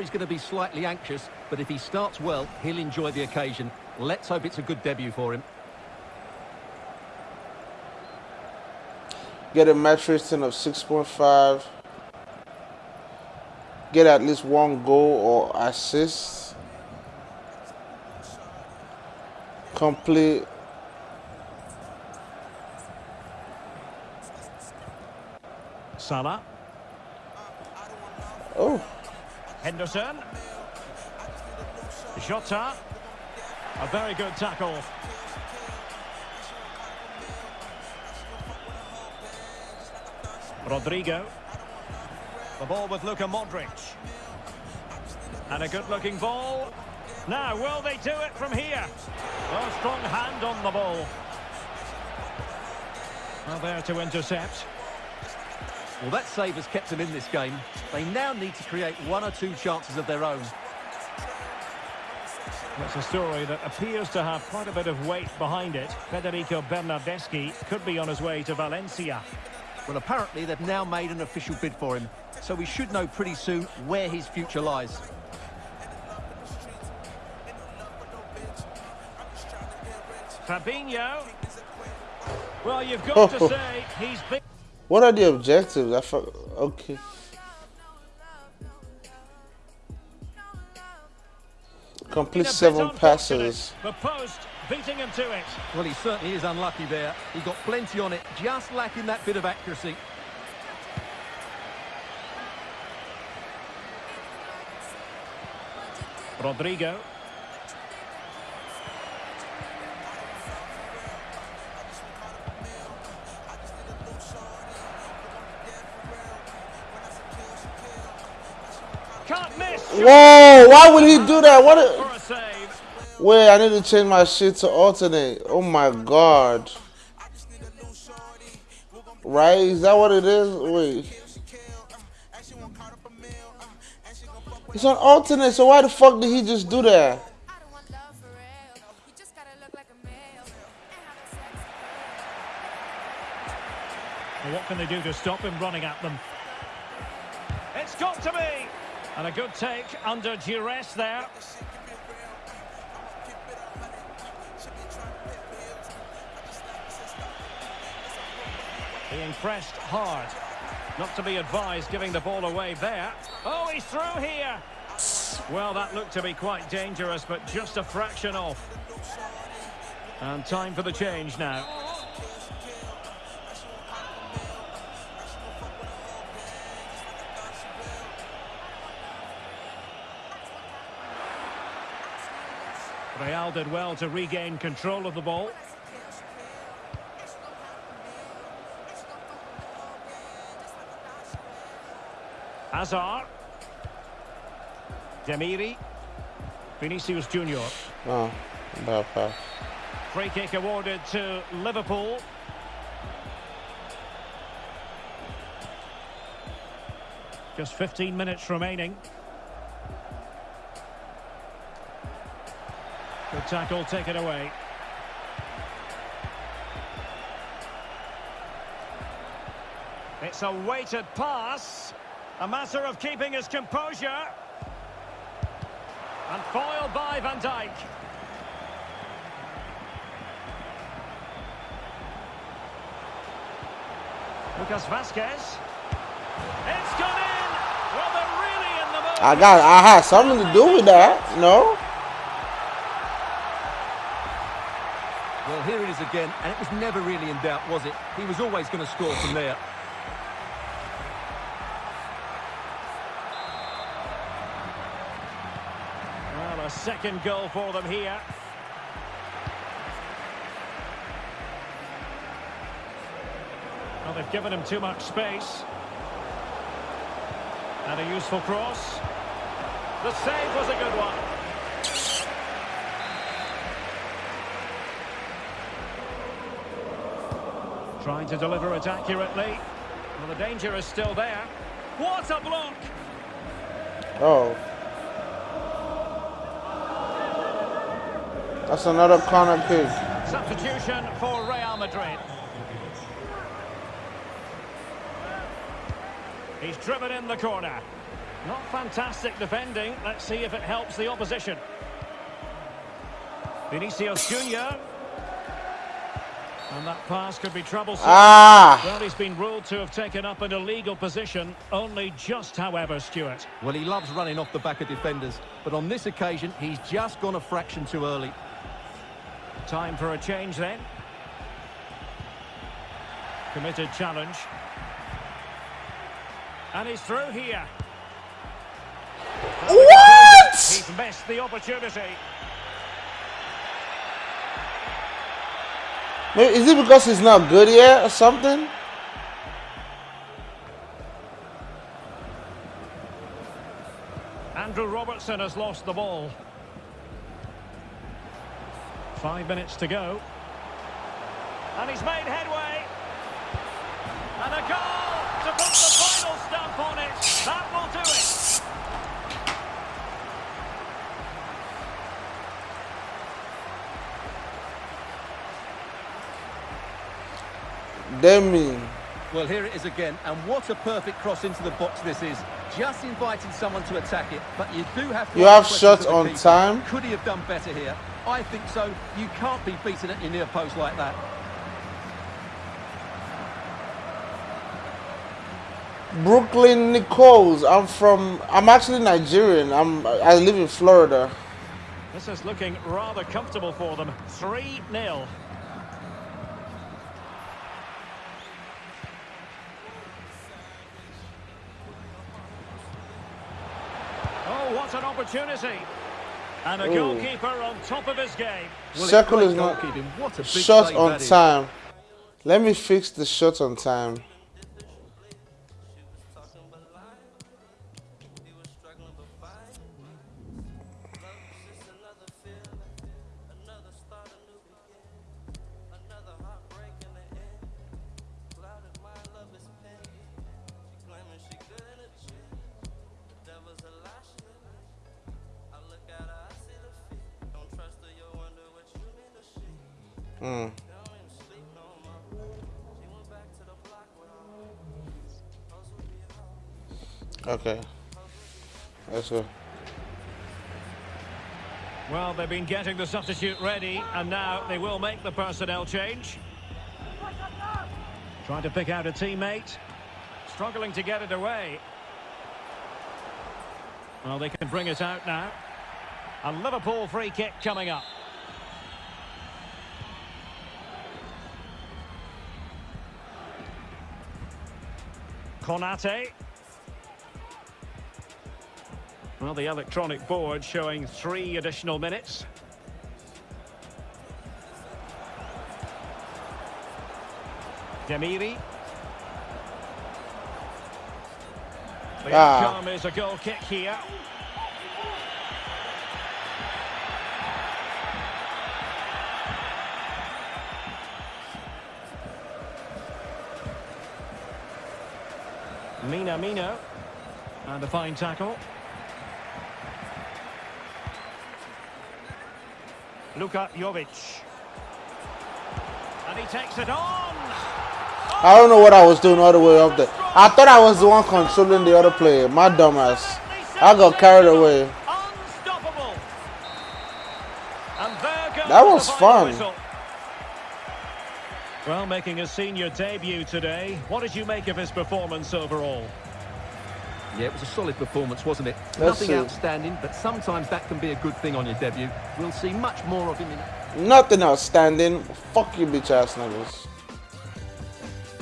sure he's going to be slightly anxious, but if he starts well, he'll enjoy the occasion. Let's hope it's a good debut for him. Get a match rating of 6.5. Get at least one goal or assist. Complete Salah. Oh. Henderson. Jota. A very good tackle. Rodrigo. The ball with Luka Modric. And a good-looking ball. Now, will they do it from here? A strong hand on the ball. Well, there to intercept. Well, that save has kept them in this game. They now need to create one or two chances of their own. That's a story that appears to have quite a bit of weight behind it. Federico Bernardeschi could be on his way to Valencia. Well, apparently they've now made an official bid for him, so we should know pretty soon where his future lies. Fabinho. Well, you've got oh, to oh. say he's been... What are the objectives? I thought, okay. Complete seven passes. The post beating him to it. Well, he certainly is unlucky there. He got plenty on it, just lacking that bit of accuracy. Rodrigo. Whoa, why would he do that? What a... Wait, I need to change my shit to alternate. Oh my god. Right? Is that what it is? Wait. It's on alternate, so why the fuck did he just do that? What can they do to stop him running at them? It's got to be! And a good take under duress there. Being pressed hard. Not to be advised giving the ball away there. Oh, he's through here. Well, that looked to be quite dangerous, but just a fraction off. And time for the change now. Real did well to regain control of the ball. Hazard. Demiri. Vinicius Junior. Oh, bad pass. Free kick awarded to Liverpool. Just 15 minutes remaining. Tackle, take it away. It's a weighted pass. A matter of keeping his composure. And foiled by Van Dijk. Lucas Vazquez. It's gone in. Well, really in. I got. I had something to do with that. No. Well, here it is again, and it was never really in doubt, was it? He was always going to score from there. Well, a second goal for them here. Well, they've given him too much space. And a useful cross. The save was a good one. Trying to deliver it accurately. Well, the danger is still there. What a block! Oh. That's another corner kick. Substitution for Real Madrid. He's driven in the corner. Not fantastic defending. Let's see if it helps the opposition. Vinicius Junior. And that pass could be troublesome. Ah! Well, he's been ruled to have taken up an illegal position. Only just, however, Stuart. Well, he loves running off the back of defenders, but on this occasion, he's just gone a fraction too early. Time for a change then. Committed challenge. And he's through here. What? He's missed the opportunity. Maybe, is it because he's not good yet or something? Andrew Robertson has lost the ball. Five minutes to go. And he's made headway. And a goal to put the final stamp on it. That will do it. Demi. Well, here it is again, and what a perfect cross into the box this is. Just inviting someone to attack it, but you do have to... You have questions shots on keeper. time? Could he have done better here? I think so. You can't be beaten at your near post like that. Brooklyn Nichols. I'm from. I'm actually Nigerian. I'm. I live in Florida. This is looking rather comfortable for them. 3-0. Oh, what an opportunity. And a Ooh. goalkeeper on top of his game. Well, Circle is not. What a shot on time. Let me fix the shot on time. Mm. Okay. Let's go. Well, they've been getting the substitute ready, and now they will make the personnel change. Trying to pick out a teammate. Struggling to get it away. Well, they can bring it out now. A Liverpool free kick coming up. Konate. Well, the electronic board showing three additional minutes. Demiri. The Ah. outcome is a goal kick here. Minamino. And a fine tackle. Luka Jovic. And he takes it on. I don't know what I was doing all the way up there. I thought I was the one controlling the other player. My dumbass. I got carried away. Unstoppable. And there goes That was fun. Whistle. Well, making his senior debut today. What did you make of his performance overall? Yeah, it was a solid performance, wasn't it? Let's Nothing see. outstanding, but sometimes that can be a good thing on your debut. We'll see much more of him in... Nothing outstanding. Fuck you, bitch ass niggas.